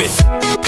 it.